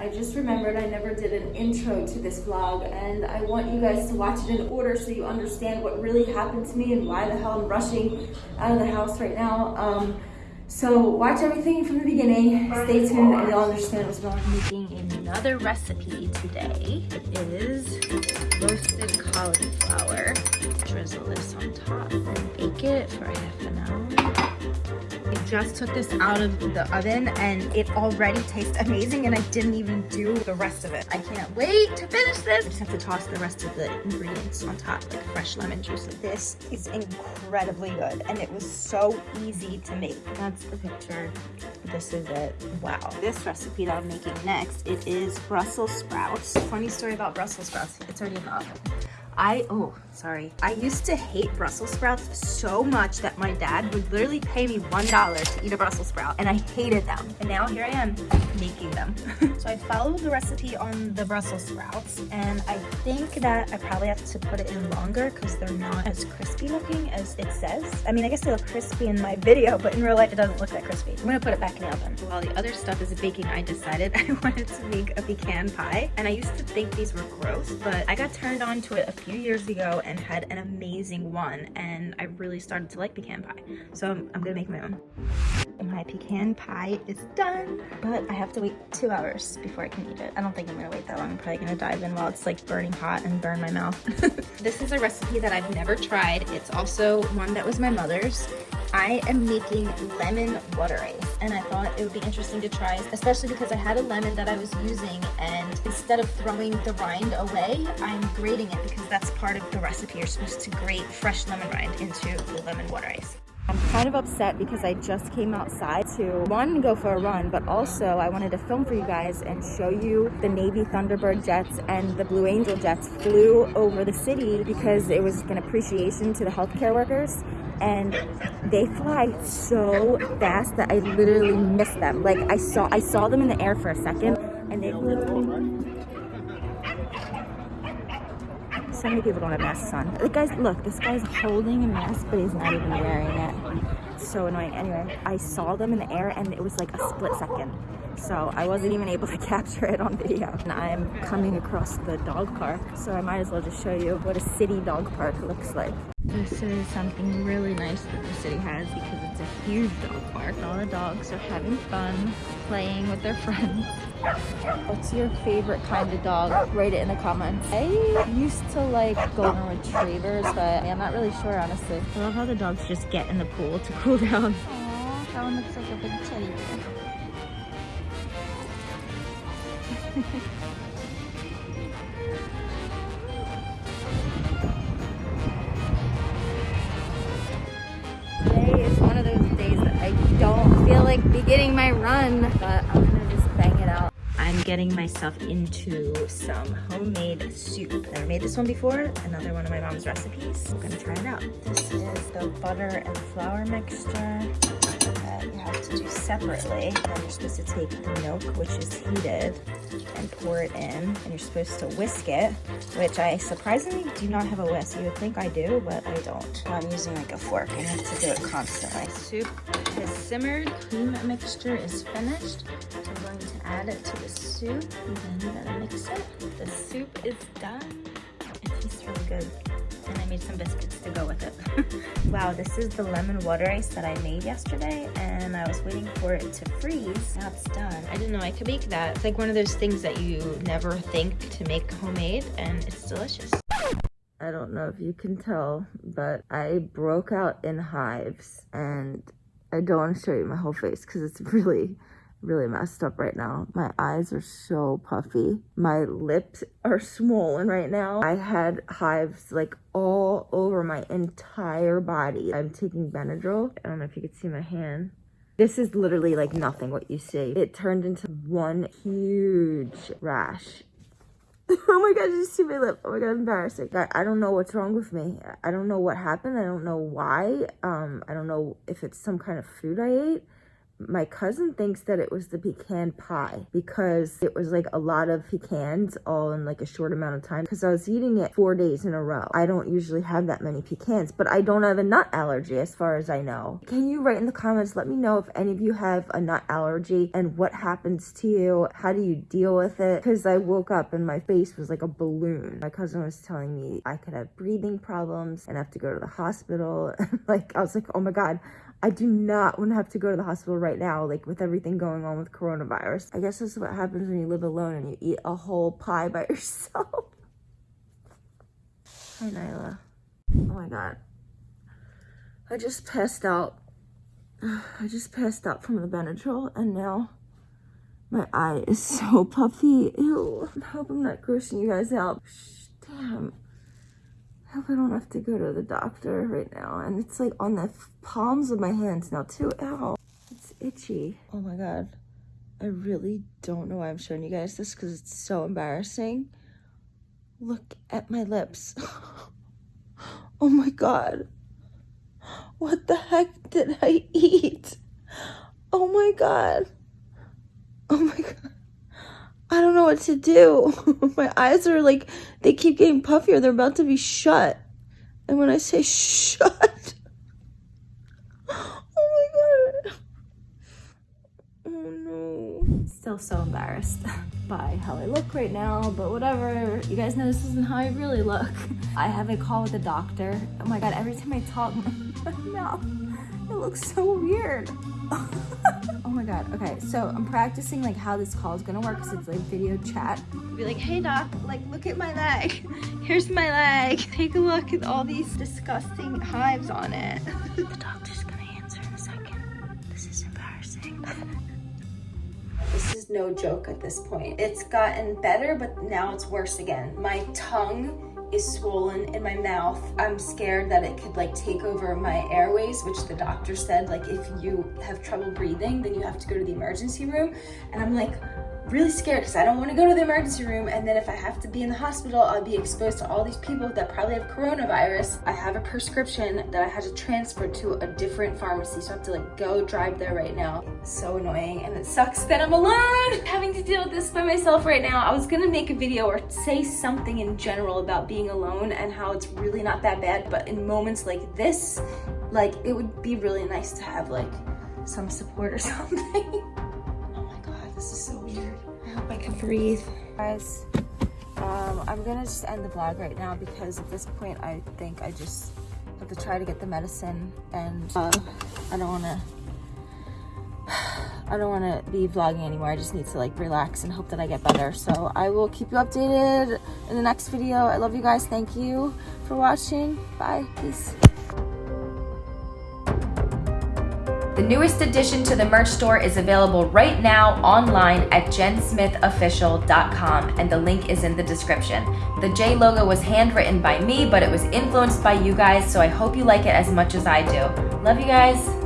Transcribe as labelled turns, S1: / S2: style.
S1: I just remembered I never did an intro to this vlog and I want you guys to watch it in order so you understand what really happened to me and why the hell I'm rushing out of the house right now. Um, so watch everything from the beginning. Stay tuned and you'll understand what's going on.
S2: Making another recipe today. It is roasted cauliflower. Drizzle this on top and bake it for half an hour. Just took this out of the oven and it already tastes amazing and I didn't even do the rest of it. I can't wait to finish this. I just have to toss the rest of the ingredients on top, like fresh lemon juice. This is incredibly good and it was so easy to make. That's the picture. This is it. Wow. This recipe that I'm making next, it is Brussels sprouts. Funny story about Brussels sprouts. It's already in. I, oh, sorry. I used to hate Brussels sprouts so much that my dad would literally pay me $1 to eat a Brussels sprout and I hated them. And now here I am making them. so I followed the recipe on the Brussels sprouts and I think that I probably have to put it in longer because they're not as crispy looking as it says. I mean, I guess they look crispy in my video, but in real life it doesn't look that crispy. I'm gonna put it back in the oven. While the other stuff is baking, I decided I wanted to make a pecan pie. And I used to think these were gross, but I got turned on to it a few years ago and had an amazing one and I really started to like pecan pie. So I'm, I'm gonna make my own. My pecan pie is done, but I have to wait two hours before I can eat it. I don't think I'm gonna wait that long. I'm probably gonna dive in while it's like burning hot and burn my mouth. this is a recipe that I've never tried. It's also one that was my mother's I am making lemon water ice and I thought it would be interesting to try, especially because I had a lemon that I was using and instead of throwing the rind away, I'm grating it because that's part of the recipe. You're supposed to grate fresh lemon rind into the lemon water ice. I'm kind of upset because I just came outside to one go for a run but also I wanted to film for you guys and show you the Navy Thunderbird jets and the Blue Angel jets flew over the city because it was an appreciation to the healthcare workers and they fly so fast that I literally missed them. Like I saw I saw them in the air for a second and they so many people don't have masks on. The guys, look, this guy's holding a mask, but he's not even wearing it. It's so annoying. Anyway, I saw them in the air and it was like a split second. So I wasn't even able to capture it on video. And I'm coming across the dog park, so I might as well just show you what a city dog park looks like. This is something really nice that the city has because it's a huge dog park. All the dogs are having fun, playing with their friends. What's your favorite kind of dog? Write it in the comments. I used to like golden retrievers, but I'm not really sure, honestly. I love how the dogs just get in the pool to cool down. Aww, that one looks like a big teddy bear. Today is one of those days that I don't feel like beginning my run, but I'm I'm getting myself into some homemade soup. Never made this one before, another one of my mom's recipes. I'm gonna try it out. This is the butter and flour mixture that you have to do separately. Then you're supposed to take the milk, which is heated, and pour it in. And you're supposed to whisk it, which I surprisingly do not have a whisk. You would think I do, but I don't. I'm using like a fork. I have to do it constantly. Soup is simmered. Cream mixture is finished. So I'm going to add it to the soup and then mix it. The soup is done. It tastes really good and I made some biscuits to go with it. wow, this is the lemon water ice that I made yesterday and I was waiting for it to freeze. Now it's done. I didn't know I could make that. It's like one of those things that you never think to make homemade and it's delicious. I don't know if you can tell, but I broke out in hives and I don't want to show you my whole face because it's really really messed up right now. My eyes are so puffy. My lips are swollen right now. I had hives like all over my entire body. I'm taking Benadryl. I don't know if you could see my hand. This is literally like nothing what you see. It turned into one huge rash. oh my god, you see my lip. Oh my god, embarrassing. I, I don't know what's wrong with me. I don't know what happened. I don't know why. Um, I don't know if it's some kind of food I ate
S1: my cousin thinks that it was the pecan pie because it was like a lot of pecans all in like a short amount of time because I was eating it four days in a row. I don't usually have that many pecans, but I don't have a nut allergy as far as I know. Can you write in the comments, let me know if any of you have a nut allergy and what happens to you? How do you deal with it? Because I woke up and my face was like a balloon. My cousin was telling me I could have breathing problems and have to go to the hospital. like, I was like, oh my God, I do not want to have to go to the hospital right now, like with everything going on with coronavirus. I guess this is what happens when you live alone and you eat a whole pie by yourself. Hi, Nyla. Oh my God. I just passed out. I just passed out from the Benadryl and now my eye is so puffy. Ew. I hope I'm not grossing you guys out. Shh, damn. I hope I don't have to go to the doctor right now. And it's like on the palms of my hands now too. Ow. It's itchy. Oh my God. I really don't know why I'm showing you guys this because it's so embarrassing. Look at my lips. oh my God. What the heck did I eat? Oh my God. Oh my God. What to do. My eyes are like, they keep getting puffier. They're about to be shut. And when I say shut, oh my God. Oh no. Still so embarrassed by how I look right now, but whatever. You guys know this isn't how I really look. I have a call with the doctor. Oh my God, every time I talk, my mouth, looks so weird. oh my god. Okay so i'm practicing like how this call is gonna work because it's like video chat. Be like hey doc like look at my leg. Here's my leg. Take a look at all these disgusting hives on it. The doctor's gonna answer in a second. This is embarrassing. This is no joke at this point. It's gotten better but now it's worse again. My tongue is swollen in my mouth. I'm scared that it could like take over my airways, which the doctor said, like if you have trouble breathing, then you have to go to the emergency room. And I'm like, really scared because I don't want to go to the emergency room and then if I have to be in the hospital, I'll be exposed to all these people that probably have coronavirus. I have a prescription that I had to transfer to a different pharmacy, so I have to like go drive there right now. So annoying and it sucks that I'm alone having to deal with this by myself right now. I was gonna make a video or say something in general about being alone and how it's really not that bad, but in moments like this, like it would be really nice to have like some support or something. Oh my God, this is so weird. I hope I can breathe. Guys, um, I'm gonna just end the vlog right now because at this point I think I just have to try to get the medicine and uh, I don't wanna I don't want to be vlogging anymore. I just need to like relax and hope that I get better. So I will keep you updated in the next video. I love you guys. Thank you for watching. Bye. Peace.
S3: The newest addition to the merch store is available right now online at jensmithofficial.com and the link is in the description. The J logo was handwritten by me, but it was influenced by you guys, so I hope you like it as much as I do. Love you guys.